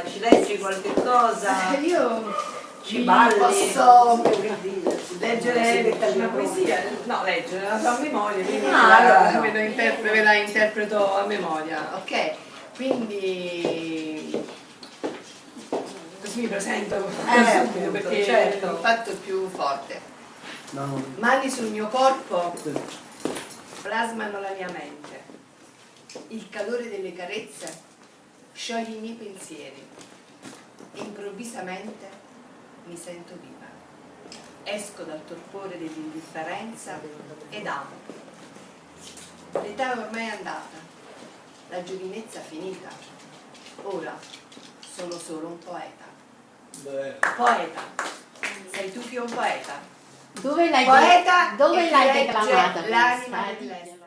fare? Ci leggi qualche cosa? Eh, io Ci balli? posso leggere una poesia, no leggere, la so a memoria, quindi Ah, la- allora la interpre- ve la interpreto a memoria, ok? Quindi così mi presento subito appunto, perché certo. il fatto è più forte. No, Mani sul mio corpo plasmano la mia mente. Il calore delle carezze scioglie i miei pensieri. Improvvisamente mi sento viva. Esco dal torpore dell'indifferenza ed amo. L'età è ormai andata, la giovinezza finita. Ora sono solo un poeta. beh, Poeta. Sei tu che è un poeta? Dove l'hai, Poeta dove e l'hai declamata l'anima questa?